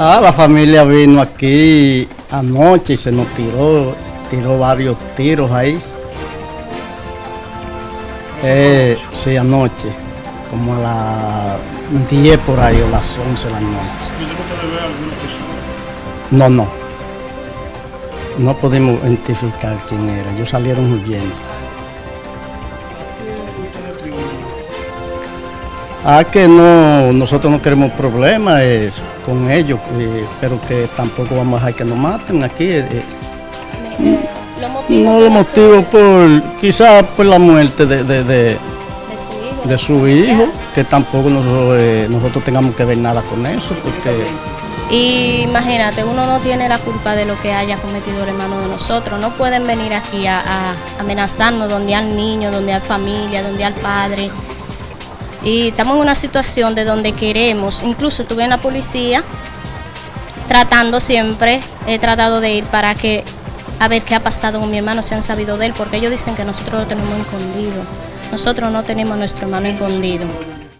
Ah, la familia vino aquí anoche y se nos tiró, tiró varios tiros ahí. Eh, sí, anoche, como a las 10 por ahí o las 11 de la noche. No, no. No pudimos identificar quién era. Ellos salieron huyendo. Ah, que no, nosotros no queremos problemas eh, con ellos, eh, pero que tampoco vamos a dejar que nos maten aquí. eh, eh. No de lo motivo por, quizás por la muerte de, de- de- su- de su hijo. de su hijo, que tampoco nosotros, eh, nosotros tengamos que ver nada con eso, porque Y imagínate, uno no tiene la culpa de lo que haya cometido el hermano de nosotros. No pueden venir aquí a, a amenazarnos donde hay niño, donde hay familia, donde hay padre. Y estamos en una situación de donde queremos, incluso estuve en la policía tratando siempre, he tratado de ir para que a ver qué ha pasado con mi hermano, si han sabido de él, porque ellos dicen que nosotros lo tenemos escondido. Nosotros no tenemos a nuestro hermano escondido.